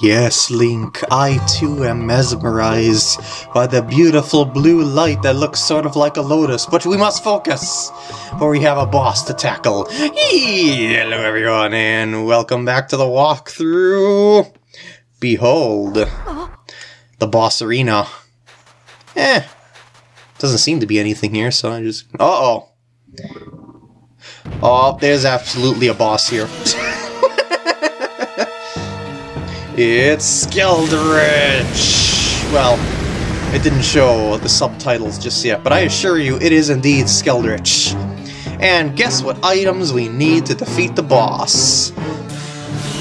Yes, Link, I too am mesmerized by the beautiful blue light that looks sort of like a lotus, but we must focus, for we have a boss to tackle. Hello everyone, and welcome back to the walkthrough. Behold, the boss arena. Eh, doesn't seem to be anything here, so I just... Uh-oh. Oh, there's absolutely a boss here. It's Skeldritch! Well, it didn't show the subtitles just yet, but I assure you it is indeed Skeldritch. And guess what items we need to defeat the boss?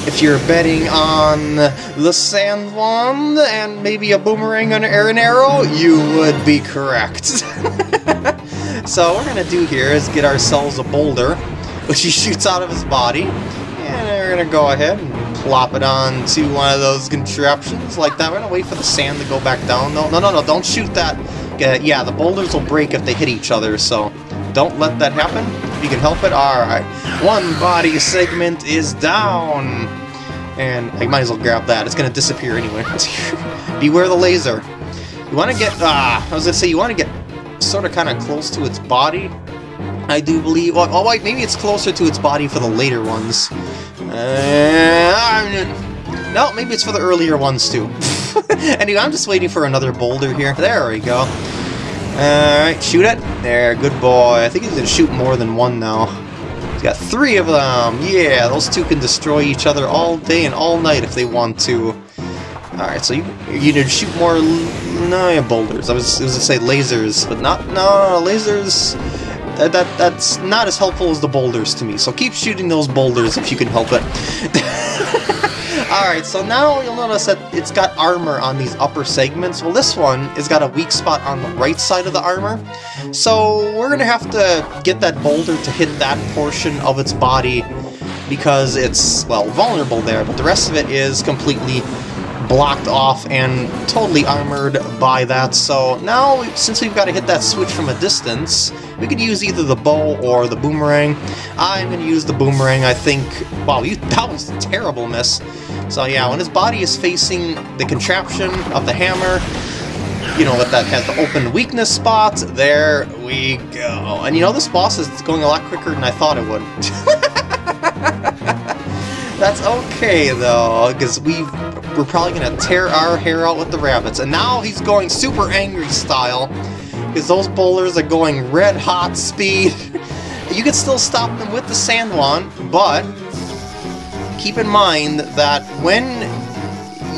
If you're betting on the Sand Wand and maybe a boomerang and an arrow, you would be correct. so what we're gonna do here is get ourselves a boulder, which he shoots out of his body, and we're gonna go ahead and plop it onto one of those contraptions like that. We're gonna wait for the sand to go back down. No, no, no, no, don't shoot that. yeah, the boulders will break if they hit each other, so don't let that happen. If you can help it, alright. One body segment is down. And I might as well grab that. It's gonna disappear anyway. Beware the laser. You wanna get, ah, I was gonna say, you wanna get sort of kind of close to its body. I do believe, well, oh wait, maybe it's closer to its body for the later ones. Uh, no, maybe it's for the earlier ones too. anyway, I'm just waiting for another boulder here. There we go. Alright, shoot it. There, good boy. I think he's gonna shoot more than one now. He's got three of them. Yeah, those two can destroy each other all day and all night if they want to. Alright, so you you need to shoot more no, yeah, boulders. I was, was gonna say lasers, but not no lasers that, that that's not as helpful as the boulders to me, so keep shooting those boulders if you can help it. Alright, so now you'll notice that it's got armor on these upper segments. Well, this one has got a weak spot on the right side of the armor. So we're going to have to get that boulder to hit that portion of its body because it's, well, vulnerable there, but the rest of it is completely blocked off and totally armored by that. So now, since we've got to hit that switch from a distance, we could use either the bow or the boomerang. I'm going to use the boomerang, I think. Wow, you, that was a terrible miss. So yeah, when his body is facing the contraption of the hammer, you know, that has the open weakness spot, there we go. And you know, this boss is going a lot quicker than I thought it would. That's okay, though, because we we're probably going to tear our hair out with the rabbits. And now he's going super angry style, because those bowlers are going red hot speed. you can still stop them with the sand wand, but keep in mind that when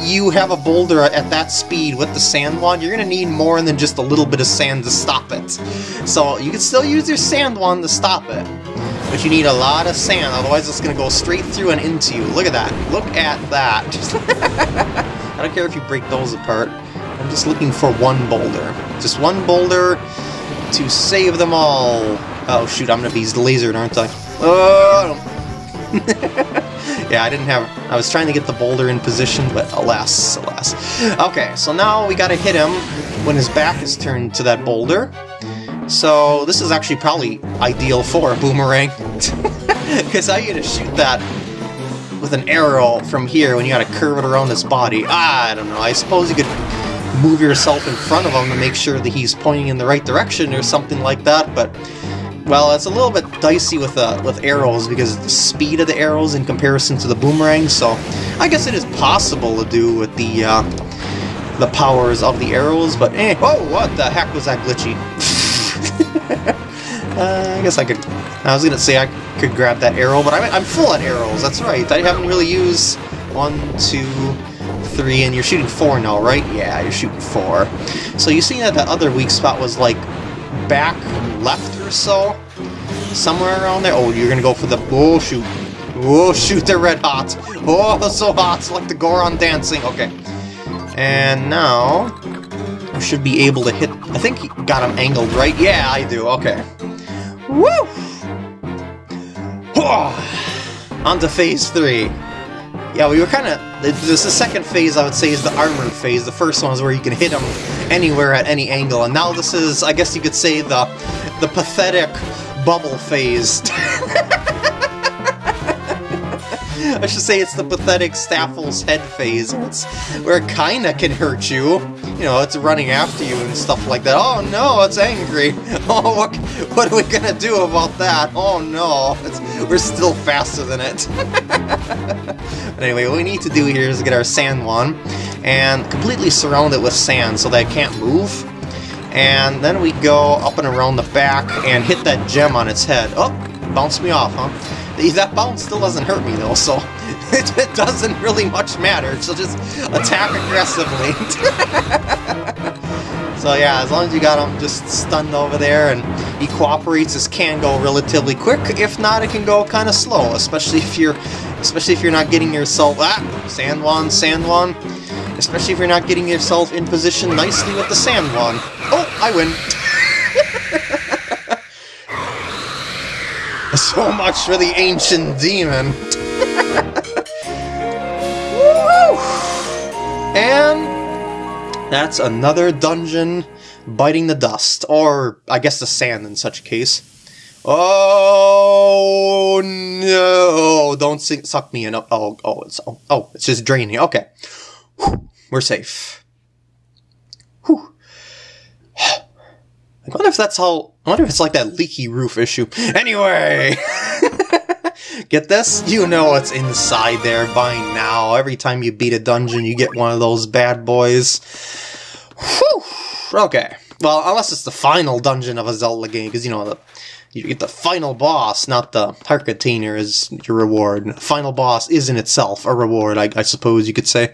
you have a boulder at that speed with the sand wand, you're going to need more than just a little bit of sand to stop it. So you can still use your sand wand to stop it. But you need a lot of sand, otherwise it's going to go straight through and into you. Look at that. Look at that. I don't care if you break those apart. I'm just looking for one boulder. Just one boulder to save them all. Oh shoot, I'm to be lasered, aren't I? Oh! yeah, I didn't have... I was trying to get the boulder in position, but alas, alas. Okay, so now we gotta hit him when his back is turned to that boulder. So this is actually probably ideal for a boomerang. Because how you gonna shoot that with an arrow from here when you gotta curve it around his body? I don't know, I suppose you could move yourself in front of him to make sure that he's pointing in the right direction or something like that, but well, it's a little bit dicey with uh, with arrows because of the speed of the arrows in comparison to the boomerang, so I guess it is possible to do with the uh, the powers of the arrows, but eh, oh, what the heck was that glitchy? uh, I guess I could... I was gonna say I could grab that arrow, but I'm, I'm full on arrows, that's right. I haven't really used one, two, three, and you're shooting four now, right? Yeah, you're shooting four. So you see that the other weak spot was like back left or so? Somewhere around there? Oh, you're gonna go for the... Oh, shoot. Oh, shoot, they're red hot. Oh, so hot. Like the Goron dancing. Okay. And now should be able to hit... I think he got him angled, right? Yeah, I do. Okay. Woo! On to phase three. Yeah, we were kind of... This is the second phase, I would say, is the armored phase. The first one is where you can hit him anywhere at any angle. And now this is, I guess you could say, the, the pathetic bubble phase. I should say it's the pathetic Stalfos head phase, it's where it kinda can hurt you. You know, it's running after you and stuff like that. Oh no, it's angry. Oh, what, what are we gonna do about that? Oh no, it's, we're still faster than it. but anyway, what we need to do here is get our sand wand and completely surround it with sand so that it can't move. And then we go up and around the back and hit that gem on its head. Oh, bounced me off, huh? That bounce still doesn't hurt me though, so it, doesn't really much matter. She'll just attack aggressively. So yeah, as long as you got him just stunned over there and he cooperates, this can go relatively quick. If not, it can go kind of slow, especially if you're especially if you're not getting yourself ah sand wand, sand wand. Especially if you're not getting yourself in position nicely with the sand wand. Oh, I win. so much for the ancient demon. and that's another dungeon biting the dust, or I guess the sand in such a case. Oh no! Don't sink, suck me in. Oh, oh, it's oh, oh, it's just draining. Okay, Whew. we're safe. Whew. I wonder if that's how. I wonder if it's like that leaky roof issue. Anyway, get this? You know what's inside there by now. Every time you beat a dungeon, you get one of those bad boys. Whew. Okay. Well, unless it's the final dungeon of a Zelda game, because you know the you get the final boss, not the heart container, is your reward. Final boss is in itself a reward, I, I suppose you could say.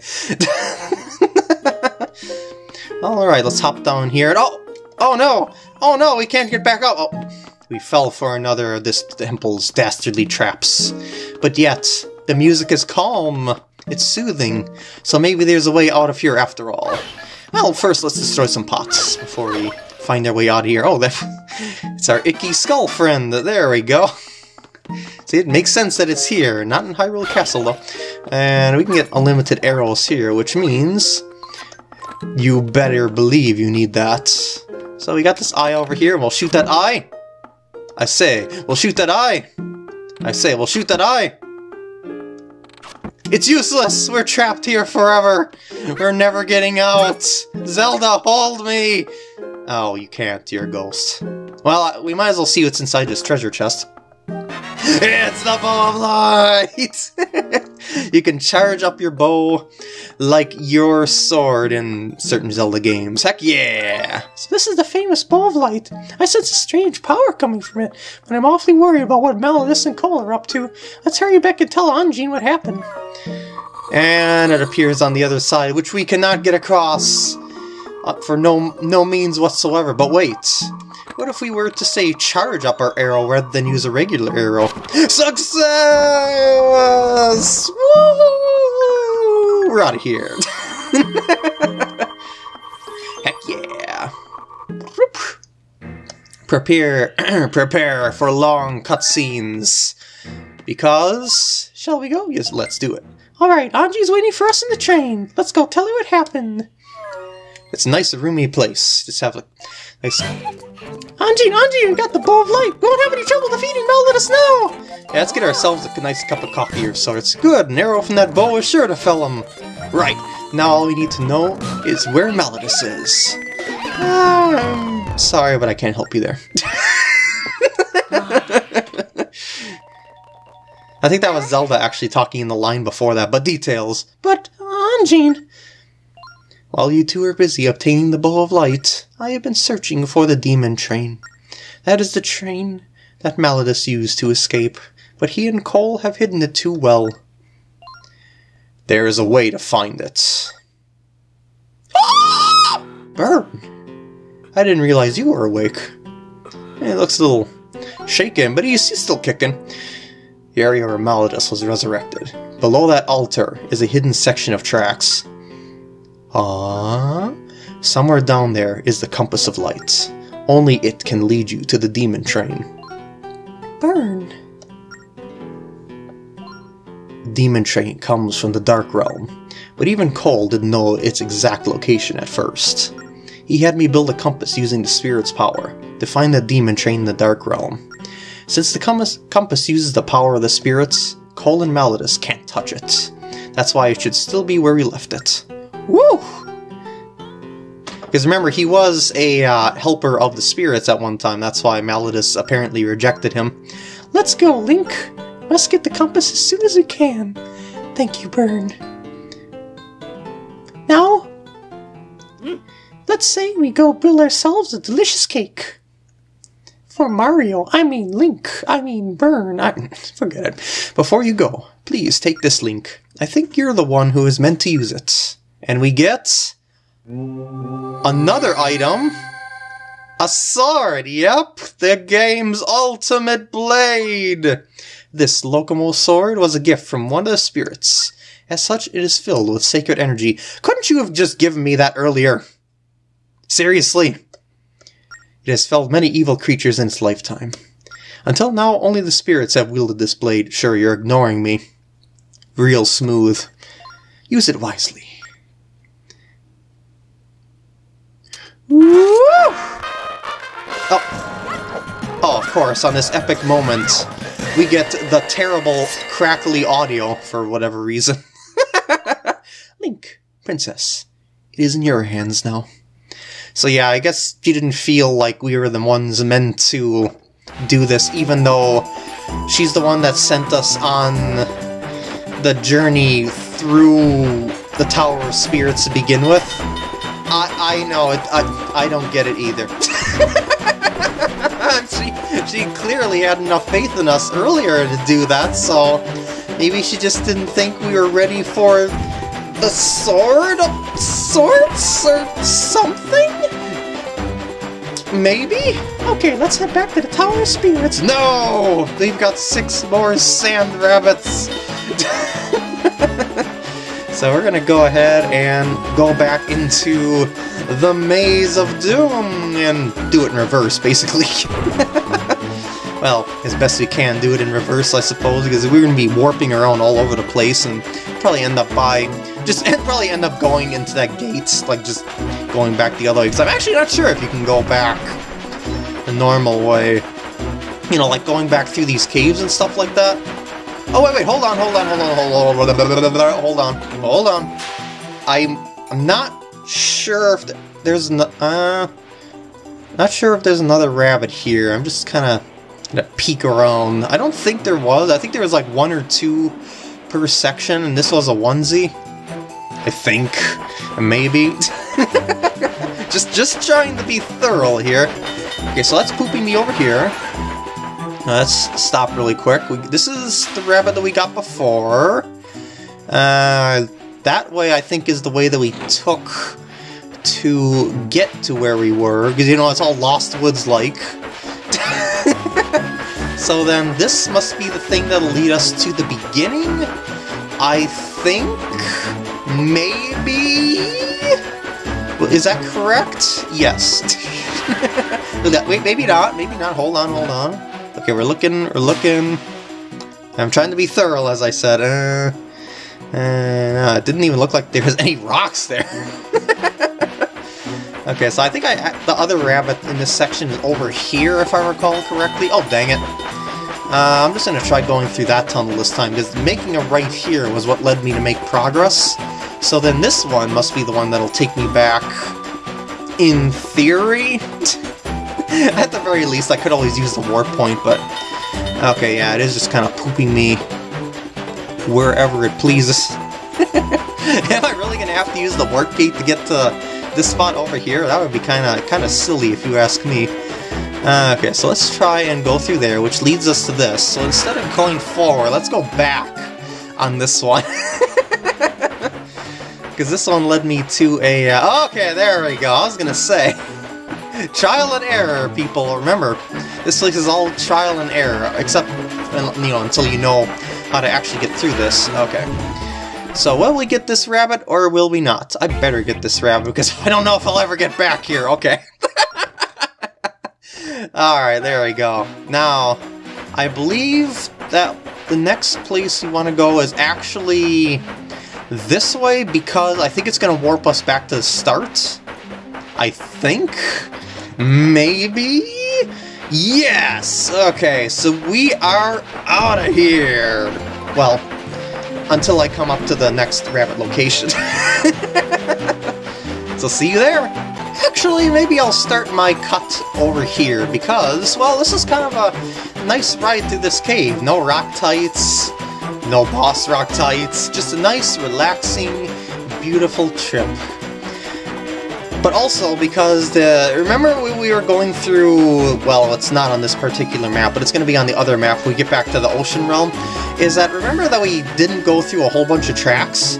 Alright, let's hop down here. Oh! Oh no! Oh no, we can't get back up! Oh, we fell for another of this temple's dastardly traps. But yet, the music is calm. It's soothing. So maybe there's a way out of here after all. Well, first let's destroy some pots before we find our way out of here. Oh, that, it's our icky skull friend. There we go. See, it makes sense that it's here, not in Hyrule Castle, though. And we can get unlimited arrows here, which means you better believe you need that. So we got this eye over here, we'll shoot that eye. I say, we'll shoot that eye. I say, we'll shoot that eye. It's useless! We're trapped here forever! We're never getting out! Zelda, hold me! Oh, you can't, you're a ghost. Well, we might as well see what's inside this treasure chest. It's the bow of light! you can charge up your bow like your sword in certain Zelda games. Heck yeah! So this is the famous bow of light. I sense a strange power coming from it, but I'm awfully worried about what Malladus and Cole are up to. Let's hurry back and tell Anjean what happened. And it appears on the other side, which we cannot get across uh, for no no means whatsoever. But wait, what if we were to say charge up our arrow rather than use a regular arrow? Success! Woo! We're out of here. Heck yeah! Prepare, prepare for long cutscenes. Because, shall we go? Yes, let's do it. Alright, Anjean's waiting for us in the train. Let's go tell her what happened. It's a nice, roomy place. Just have a nice... Anjean, Anjean, we got the bow of light. We won't have any trouble defeating now. Let us know. Yeah, let's get ourselves a nice cup of coffee or so. It's good. An arrow from that bow is sure to fell him. Right. Now all we need to know is where Malladus is. I'm sorry, but I can't help you there. I think that was Zelda actually talking in the line before that, but details. But, uh, Anjean... While you two are busy obtaining the Bow of Light, I have been searching for the Demon Train. That is the train that Malladus used to escape, but he and Cole have hidden it too well. There is a way to find it. Byrne! I didn't realize you were awake. It looks a little shaken, but he's, he's still kicking. The area where Malladus was resurrected. Below that altar is a hidden section of tracks. Ah, somewhere down there is the Compass of Light. Only it can lead you to the demon train. Byrne. Demon train comes from the Dark Realm, but even Cole didn't know its exact location at first. He had me build a compass using the spirit's power to find the demon train in the Dark Realm. Since the compass, compass uses the power of the spirits, Cole and Malladus can't touch it. That's why it should still be where we left it. Woo! Because remember, he was a uh, helper of the spirits at one time. That's why Malladus apparently rejected him. Let's go, Link. Must get the compass as soon as we can. Thank you, Byrne. Now, let's say we go build ourselves a delicious cake. For Mario, I mean Link, I mean Byrne, I forget it. Before you go, please take this Link. I think you're the one who is meant to use it. And we get another item. A sword, yep, the game's ultimate blade. This Lokomo sword was a gift from one of the spirits. As such, it is filled with sacred energy. Couldn't you have just given me that earlier? Seriously. It has felled many evil creatures in its lifetime. Until now, only the spirits have wielded this blade. Sure, you're ignoring me. Real smooth. Use it wisely. Woo! Oh. oh, of course, on this epic moment, we get the terrible, crackly audio for whatever reason. Link, Princess, it is in your hands now. So yeah, I guess she didn't feel like we were the ones meant to do this, even though she's the one that sent us on the journey through the Tower of Spirits to begin with. I, I know, it, I, I don't get it either. she, she clearly had enough faith in us earlier to do that, so maybe she just didn't think we were ready for the sword of sorts or something? Maybe? Okay, let's head back to the Tower of Spirits. No! They've got six more sand rabbits. so we're gonna go ahead and go back into the Maze of Doom and do it in reverse, basically. well, as best we can do it in reverse, I suppose, because we're gonna be warping around all over the place and probably end up by just probably end up going into that gate, like just going back the other way, because I'm actually not sure if you can go back the normal way. You know, like going back through these caves and stuff like that. Oh, wait, wait, hold on, hold on, hold on, hold on, hold on, hold on. I'm, I'm not sure if there's, no, uh, not sure if there's another rabbit here. I'm just kind of gonna peek around. I don't think there was. I think there was like one or two per section, and this was a onesie. I think. Maybe. just just trying to be thorough here. Okay, so that's pooping me over here. Let's stop really quick. We, this is the rabbit that we got before. Uh, that way I think is the way that we took to get to where we were, because you know, it's all Lost Woods-like. so then this must be the thing that'll lead us to the beginning? I think? Maybe? Is that correct? Yes. Wait, maybe not, maybe not. Hold on, hold on. Okay, we're looking, we're looking. I'm trying to be thorough, as I said. Uh, uh, it didn't even look like there was any rocks there. okay, so I think I the other rabbit in this section is over here, if I recall correctly. Oh, dang it. Uh, I'm just going to try going through that tunnel this time, because making a right here was what led me to make progress. So then this one must be the one that'll take me back, in theory? At the very least, I could always use the warp point, but... Okay, yeah, it is just kind of pooping me wherever it pleases. Am I really going to have to use the warp gate to get to this spot over here? That would be kind of kind of silly if you ask me. Uh, okay, so let's try and go through there, which leads us to this. So instead of going forward, let's go back on this one. Because this one led me to a... Uh, okay, there we go. I was going to say... trial and error, people. Remember, this place is all trial and error, except, you know, until you know how to actually get through this. Okay. So, will we get this rabbit, or will we not? I better get this rabbit, because I don't know if I'll ever get back here. Okay. Alright, there we go. Now, I believe that the next place you want to go is actually this way because I think it's going to warp us back to the start. I think? Maybe? Yes! Okay, so we are out of here! Well, until I come up to the next rabbit location. so see you there! Actually, maybe I'll start my cut over here, because, well, this is kind of a nice ride through this cave. No Rocktites, no boss Rocktites, just a nice, relaxing, beautiful trip. But also because the remember we, we were going through well it's not on this particular map but it's going to be on the other map when we get back to the ocean realm is that remember that we didn't go through a whole bunch of tracks?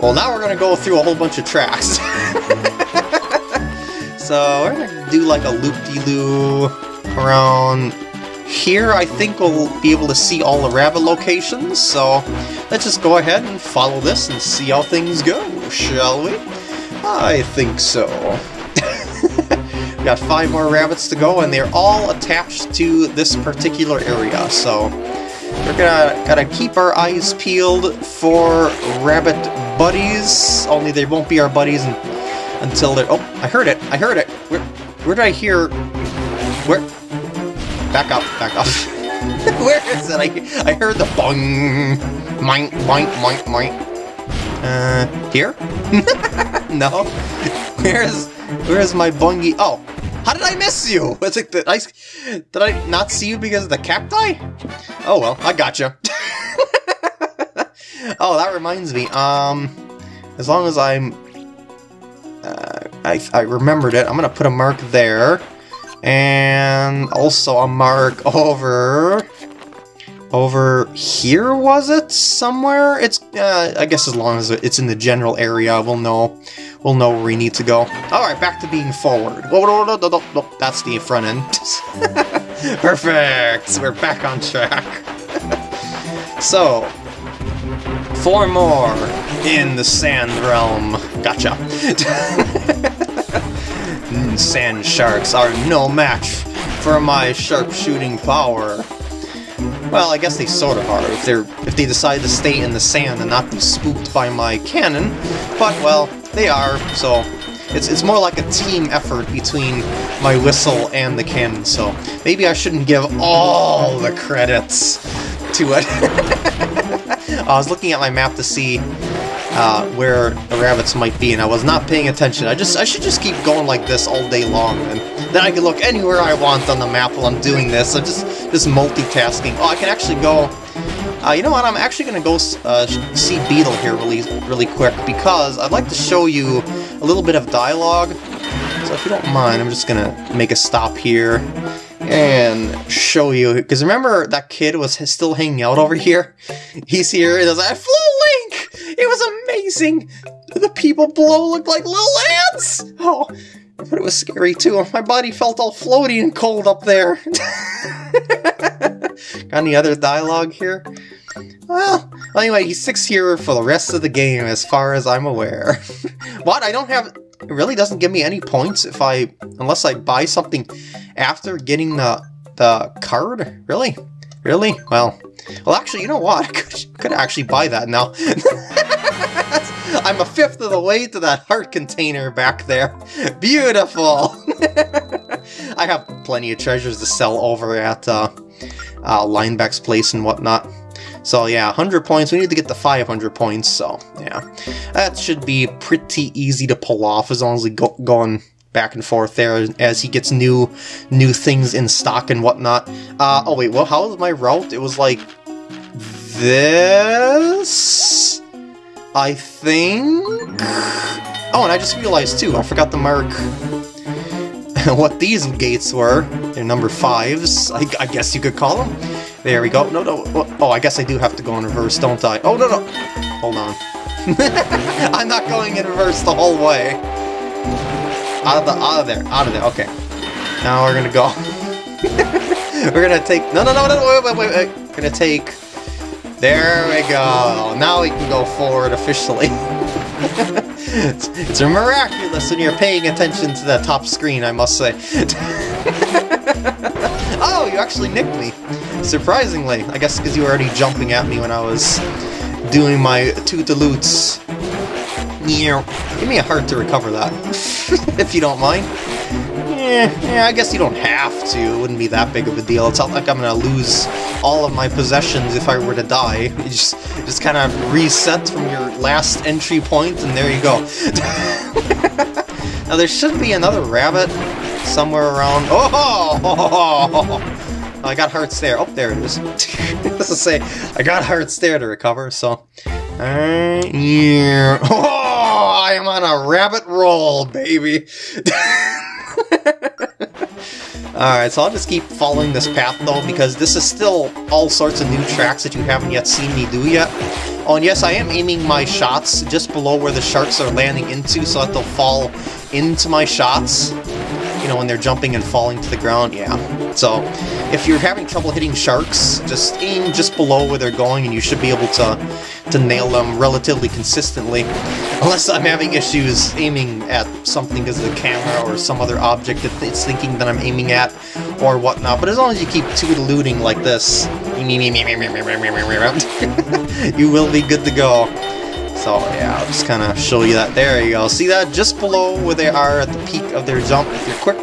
Well now we're going to go through a whole bunch of tracks. so we're going to do like a loop-de-loo around here. I think we'll be able to see all the rabbit locations, so let's just go ahead and follow this and see how things go, shall we? I think so. We got five more rabbits to go, and they're all attached to this particular area, so we're gonna gotta keep our eyes peeled for rabbit buddies, only they won't be our buddies until they're... Oh, I heard it! I heard it! Where, where did I hear... Where... Back up, back up. where is it? I, I heard the bong, mine, mine, mine, mine. Uh, here? no? Where's where's my bungie? Oh, how did I miss you? Was it the I did I not see you because of the cacti? Oh well, I gotcha. oh, that reminds me. Um, as long as I'm, uh, I I remembered it. I'm gonna put a mark there, and also a mark over over here, was it? Somewhere? It's, uh, I guess as long as it's in the general area, we'll know we'll know where we need to go. Alright, back to being forward. That's the front end. Perfect! We're back on track. so, four more in the sand realm. Gotcha. sand sharks are no match for my sharpshooting power. Well, I guess they sort of are, if they're if they decide to stay in the sand and not be spooked by my cannon, but, well, they are, so it's, it's more like a team effort between my whistle and the cannon, so maybe I shouldn't give all the credits to it. I was looking at my map to see uh, where the rabbits might be, and I was not paying attention. I just I should just keep going like this all day long, and then I can look anywhere I want on the map while I'm doing this. I'm just just multitasking. Oh, I can actually go. Uh, you know what? I'm actually gonna go uh, see Beedle here really really quick because I'd like to show you a little bit of dialogue. So if you don't mind, I'm just gonna make a stop here and show you. Because remember that kid was still hanging out over here? He's here and Flow Link! It was amazing! The people below looked like little ants! Oh, but it was scary too. My body felt all floaty and cold up there. Got any other dialogue here? Well, anyway, he sticks here for the rest of the game as far as I'm aware. what? I don't have... It really doesn't give me any points if I... Unless I buy something after getting the, the card? Really? Really? Well, well, actually, you know what? I could, could actually buy that now. I'm a fifth of the way to that heart container back there. Beautiful! I have plenty of treasures to sell over at uh, uh, Linebeck's place and whatnot. So yeah, 100 points. We need to get to 500 points, so yeah. That should be pretty easy to pull off as long as we go going back and forth there as he gets new new things in stock and whatnot. Uh, oh wait, well, how was my route? It was like this, I think? Oh, and I just realized too, I forgot to mark what these gates were. They're number fives, I, I, guess you could call them. There we go. No, no, oh, I guess I do have to go in reverse, don't I? Oh, no, no. Hold on. I'm not going in reverse the whole way. Out of the, out of there, out of there, okay. Now we're gonna go. we're gonna take, no, no, no, no, wait, wait, wait, wait. We're gonna take, there we go. Now we can go forward officially. it's, it's miraculous when you're paying attention to the top screen, I must say. oh, you actually nicked me. Surprisingly. I guess because you were already jumping at me when I was doing my toot-a-loots. Give me a heart to recover that, if you don't mind. Eh, yeah, I guess you don't have to. It wouldn't be that big of a deal. It's not like I'm gonna lose all of my possessions if I were to die. You just, just kind of reset from your last entry point, and there you go. now, there should be another rabbit somewhere around... Oh! oh, I got hearts there. Oh, there it is. Let's say, I got hearts there to recover, so... Uh, yeah. I am on a rabbit roll, baby. Alright, so I'll just keep following this path though, because this is still all sorts of new tracks that you haven't yet seen me do yet. Oh, and yes, I am aiming my shots just below where the sharks are landing into so that they'll fall into my shots. You know, when they're jumping and falling to the ground, yeah. So, if you're having trouble hitting sharks, just aim just below where they're going and you should be able to, to nail them relatively consistently. Unless I'm having issues aiming at something because of the camera or some other object that it's thinking that I'm aiming at or whatnot. But as long as you keep toot-looting like this, you will be good to go. So yeah, I'll just kind of show you that. There you go. See that? Just below where they are at the peak of their jump if you're quick.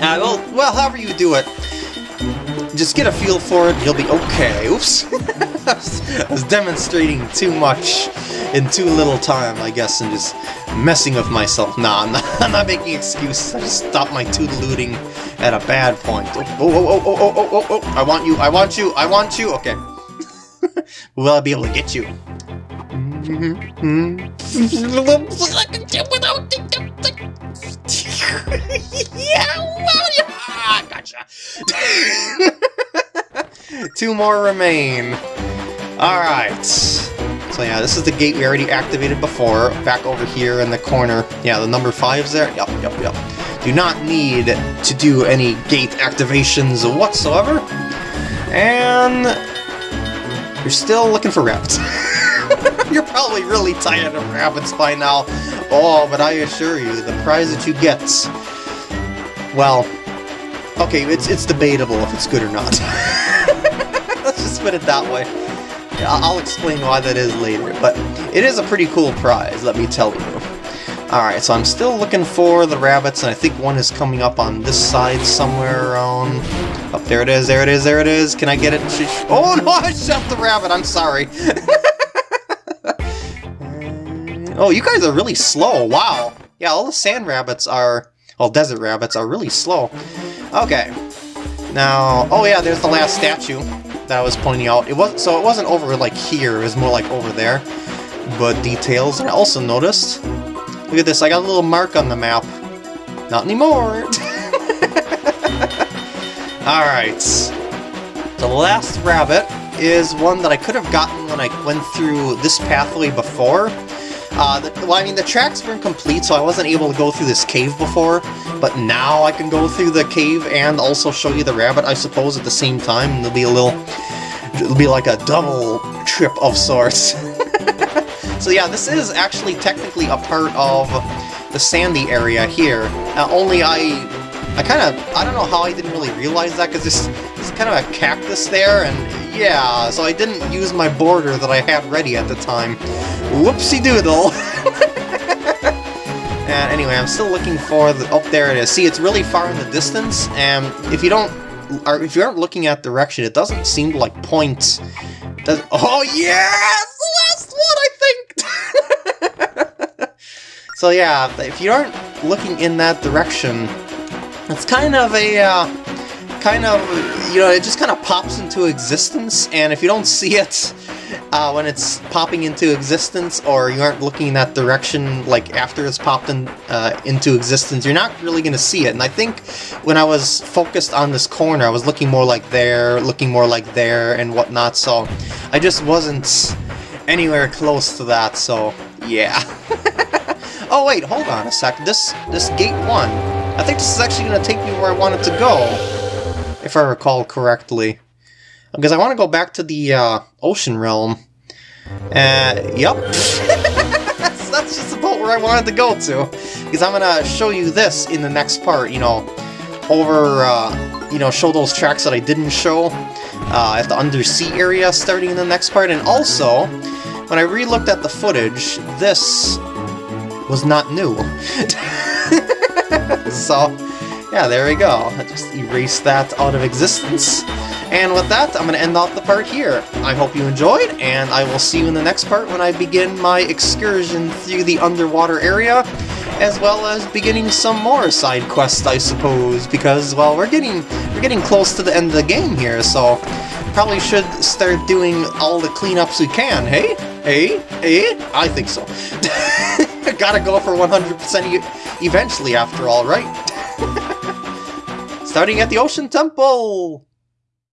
Uh, well, well, however you do it, just get a feel for it, you'll be okay. Oops. I was demonstrating too much in too little time, I guess, and just messing with myself. Nah, I'm not, I'm not making excuses. I just stopped my toot-looting at a bad point. Oh, oh, oh, oh, oh, oh, oh, oh, I want you, I want you, I want you. Okay. Will I be able to get you? Gotcha. Two more remain. Alright. So yeah, this is the gate we already activated before, back over here in the corner. Yeah, the number five's there. Yup, yup, yup. Do not need to do any gate activations whatsoever. And you're still looking for rabbits. you're probably really tired of rabbits by now. Oh, but I assure you, the prize that you get... Well, okay, it's, it's debatable if it's good or not. Let's just put it that way. I'll explain why that is later, but it is a pretty cool prize, let me tell you. Alright, so I'm still looking for the rabbits, and I think one is coming up on this side somewhere around... Up, oh, there it is, there it is, there it is. Can I get it? Oh no, I shot the rabbit, I'm sorry. Oh, you guys are really slow, wow. Yeah, all the sand rabbits are... Well, desert rabbits are really slow. Okay. Now, oh yeah, there's the last statue that I was pointing out. It was so it wasn't over like here, it was more like over there. But details, and I also noticed Look at this, I got a little mark on the map. Not anymore! Alright. The last rabbit is one that I could have gotten when I went through this pathway before. Uh, the, well, I mean, the tracks weren't complete, so I wasn't able to go through this cave before, but now I can go through the cave and also show you the rabbit, I suppose, at the same time, and it'll be a little... It'll be like a double trip of sorts. So yeah, this is actually technically a part of the sandy area here. Uh, only I... I kind of... I don't know how I didn't really realize that, because there's, there's kind of a cactus there, and yeah, so I didn't use my border that I had ready at the time. Whoopsie-doodle! and anyway, I'm still looking for the... Oh, there it is. See, it's really far in the distance, and if you don't... Or if you aren't looking at direction, it doesn't seem to, like, point... Does, oh, yes! The last one, I think! so yeah, if you aren't looking in that direction, it's kind of a, uh, kind of, you know, it just kind of pops into existence, and if you don't see it uh, when it's popping into existence, or you aren't looking in that direction, like, after it's popped in, uh, into existence, you're not really going to see it, and I think when I was focused on this corner, I was looking more like there, looking more like there, and whatnot, so I just wasn't anywhere close to that, so yeah. Oh wait, hold on a sec. This this gate one. I think this is actually going to take me where I wanted to go, if I recall correctly. Because I want to go back to the uh, ocean realm. Uh, yep. that's, just about where I wanted to go to. Because I'm going to show you this in the next part, you know, over, uh, you know, show those tracks that I didn't show uh, at the undersea area starting in the next part. And also, when I re-looked at the footage, this was not new. so, yeah, there we go. I just erase that out of existence. And with that, I'm going to end off the part here. I hope you enjoyed, and I will see you in the next part when I begin my excursion through the underwater area, as well as beginning some more side quests, I suppose, because, well, we're getting, we're getting close to the end of the game here, so probably should start doing all the cleanups we can, hey? Hey? Hey? I think so. Gotta go for 100% e eventually, after all, right? Starting at the Ocean Temple!